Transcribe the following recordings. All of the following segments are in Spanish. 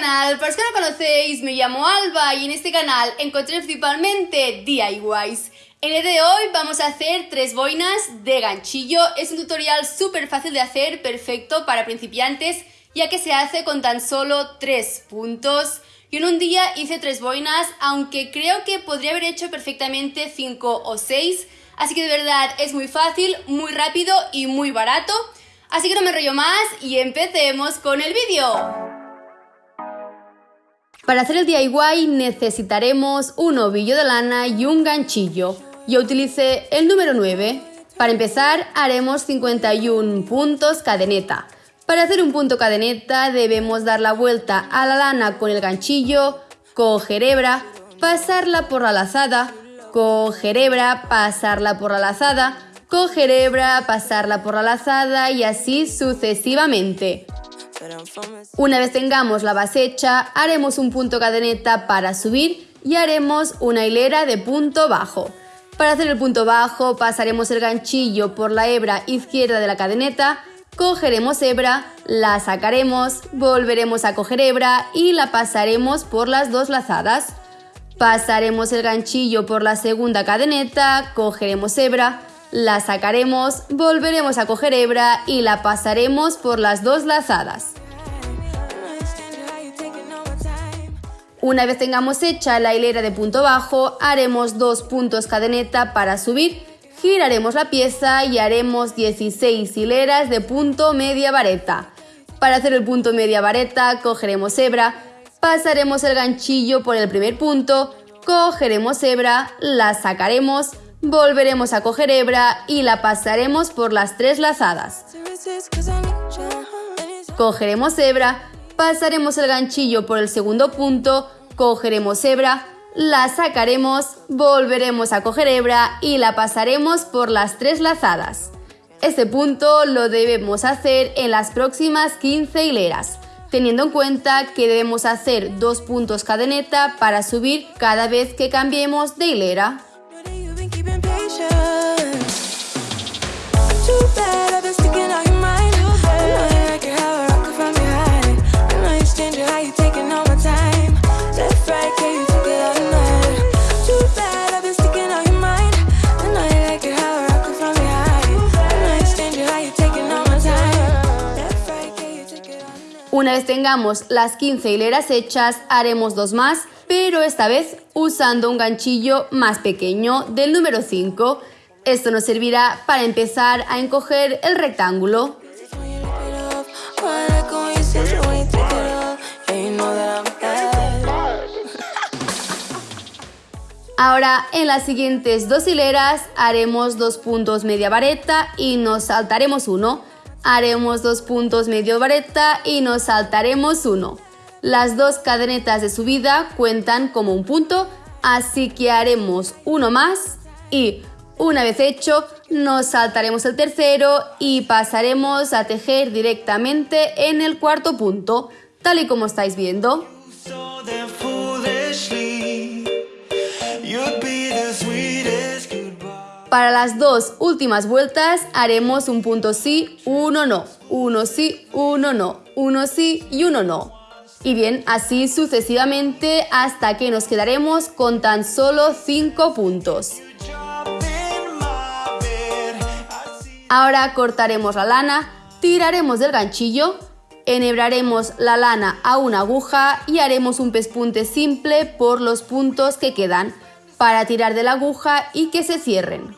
canal, para los que no conocéis, me llamo Alba y en este canal encontré principalmente DIYs. En el de hoy vamos a hacer tres boinas de ganchillo, es un tutorial súper fácil de hacer, perfecto para principiantes, ya que se hace con tan solo tres puntos. Yo en un día hice tres boinas, aunque creo que podría haber hecho perfectamente cinco o seis, así que de verdad es muy fácil, muy rápido y muy barato. Así que no me rollo más y empecemos con el vídeo. Para hacer el DIY necesitaremos un ovillo de lana y un ganchillo. Yo utilicé el número 9. Para empezar haremos 51 puntos cadeneta. Para hacer un punto cadeneta debemos dar la vuelta a la lana con el ganchillo, coger hebra, pasarla por la lazada, coger hebra, pasarla por la lazada, coger hebra, pasarla por la lazada y así sucesivamente. Una vez tengamos la base hecha, haremos un punto cadeneta para subir y haremos una hilera de punto bajo. Para hacer el punto bajo pasaremos el ganchillo por la hebra izquierda de la cadeneta, cogeremos hebra, la sacaremos, volveremos a coger hebra y la pasaremos por las dos lazadas. Pasaremos el ganchillo por la segunda cadeneta, cogeremos hebra, la sacaremos, volveremos a coger hebra y la pasaremos por las dos lazadas. Una vez tengamos hecha la hilera de punto bajo, haremos dos puntos cadeneta para subir, giraremos la pieza y haremos 16 hileras de punto media vareta. Para hacer el punto media vareta cogeremos hebra, pasaremos el ganchillo por el primer punto, cogeremos hebra, la sacaremos, volveremos a coger hebra y la pasaremos por las tres lazadas. Cogeremos hebra, pasaremos el ganchillo por el segundo punto, cogeremos hebra, la sacaremos, volveremos a coger hebra y la pasaremos por las tres lazadas. Este punto lo debemos hacer en las próximas 15 hileras, teniendo en cuenta que debemos hacer dos puntos cadeneta para subir cada vez que cambiemos de hilera. Una vez tengamos las 15 hileras hechas, haremos dos más, pero esta vez usando un ganchillo más pequeño del número 5. Esto nos servirá para empezar a encoger el rectángulo. Ahora en las siguientes dos hileras haremos dos puntos media vareta y nos saltaremos uno. Haremos dos puntos medio vareta y nos saltaremos uno. Las dos cadenetas de subida cuentan como un punto, así que haremos uno más y una vez hecho nos saltaremos el tercero y pasaremos a tejer directamente en el cuarto punto, tal y como estáis viendo. Para las dos últimas vueltas haremos un punto sí, uno no, uno sí, uno no, uno sí y uno no. Y bien, así sucesivamente hasta que nos quedaremos con tan solo 5 puntos. Ahora cortaremos la lana, tiraremos del ganchillo, enhebraremos la lana a una aguja y haremos un pespunte simple por los puntos que quedan para tirar de la aguja y que se cierren.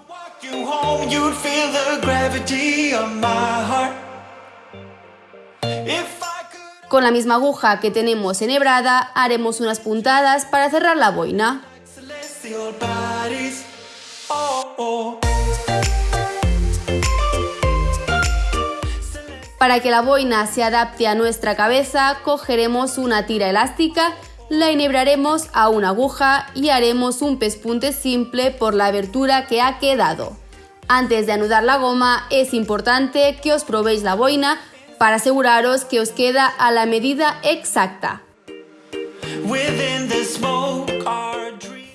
Con la misma aguja que tenemos enhebrada, haremos unas puntadas para cerrar la boina. Para que la boina se adapte a nuestra cabeza, cogeremos una tira elástica la enhebraremos a una aguja y haremos un pespunte simple por la abertura que ha quedado. Antes de anudar la goma es importante que os probéis la boina para aseguraros que os queda a la medida exacta.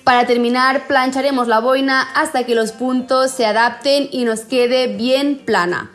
Para terminar plancharemos la boina hasta que los puntos se adapten y nos quede bien plana.